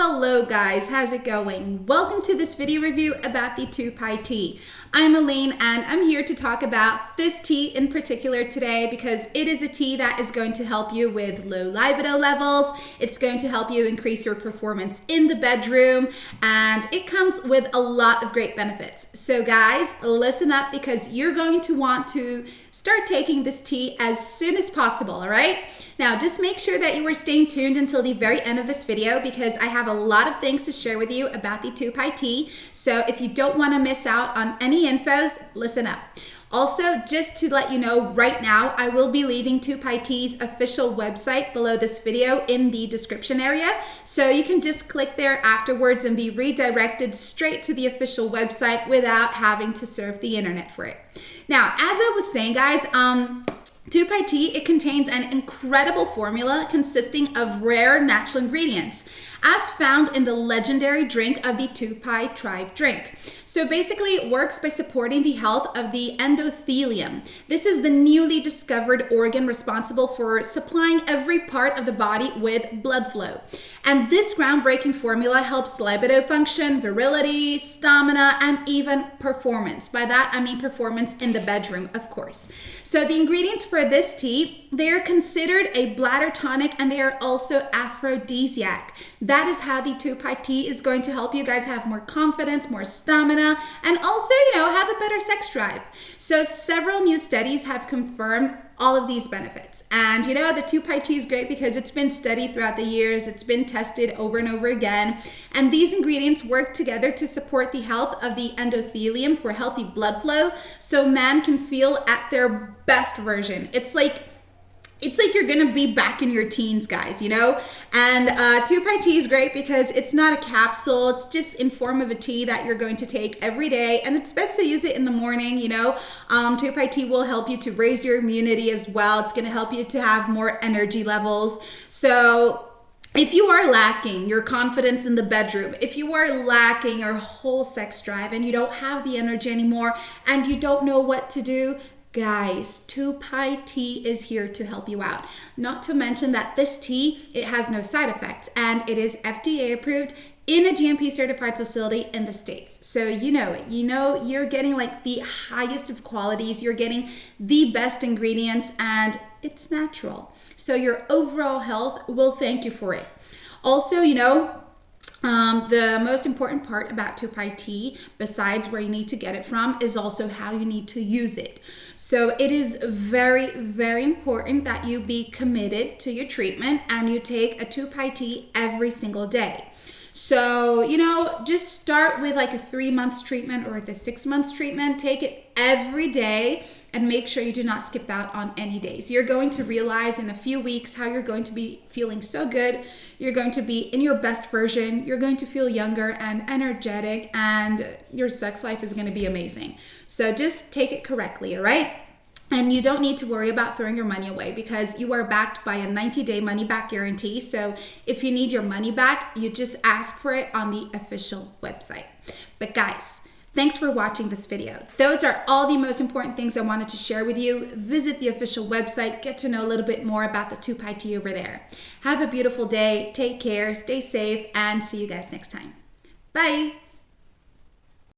Hello guys, how's it going? Welcome to this video review about the Tupi tea. I'm Aline and I'm here to talk about this tea in particular today because it is a tea that is going to help you with low libido levels. It's going to help you increase your performance in the bedroom and it comes with a lot of great benefits. So guys, listen up because you're going to want to start taking this tea as soon as possible, all right? Now, just make sure that you are staying tuned until the very end of this video because I have a lot of things to share with you about the Tupi tea. So if you don't want to miss out on any infos, listen up. Also, just to let you know right now, I will be leaving Tupi Tea's official website below this video in the description area. So you can just click there afterwards and be redirected straight to the official website without having to surf the internet for it. Now, as I was saying, guys, um, Tupi tea, it contains an incredible formula consisting of rare natural ingredients, as found in the legendary drink of the Tupi tribe drink. So basically, it works by supporting the health of the endothelium. This is the newly discovered organ responsible for supplying every part of the body with blood flow. And this groundbreaking formula helps libido function, virility, stamina, and even performance. By that, I mean performance in the bedroom, of course. So the ingredients for this tea, they are considered a bladder tonic and they are also aphrodisiac. That is how the Tupi tea is going to help you guys have more confidence, more stamina, and also, you know, have a better sex drive. So several new studies have confirmed all of these benefits. And you know, the Tupi tea is great because it's been studied throughout the years, it's been tested over and over again. And these ingredients work together to support the health of the endothelium for healthy blood flow so man can feel at their best version. It's like it's like you're gonna be back in your teens, guys, you know? And uh, Tupi tea is great because it's not a capsule, it's just in form of a tea that you're going to take every day. And it's best to use it in the morning, you know? Um, Tupi tea will help you to raise your immunity as well. It's gonna help you to have more energy levels. So if you are lacking your confidence in the bedroom, if you are lacking your whole sex drive and you don't have the energy anymore and you don't know what to do, Guys, Tupi tea is here to help you out. Not to mention that this tea, it has no side effects and it is FDA approved in a GMP certified facility in the States. So you know it. You know you're getting like the highest of qualities, you're getting the best ingredients, and it's natural. So your overall health will thank you for it. Also, you know, um, the most important part about Tupi tea, besides where you need to get it from, is also how you need to use it. So it is very, very important that you be committed to your treatment and you take a Tupi tea every single day. So, you know, just start with like a three months treatment or the six months treatment. Take it every day and make sure you do not skip out on any days. You're going to realize in a few weeks how you're going to be feeling so good. You're going to be in your best version. You're going to feel younger and energetic, and your sex life is going to be amazing. So just take it correctly, all right? And you don't need to worry about throwing your money away because you are backed by a 90 day money back guarantee. So if you need your money back, you just ask for it on the official website. But guys, Thanks for watching this video. Those are all the most important things I wanted to share with you. Visit the official website, get to know a little bit more about the Tupi tea over there. Have a beautiful day, take care, stay safe, and see you guys next time. Bye!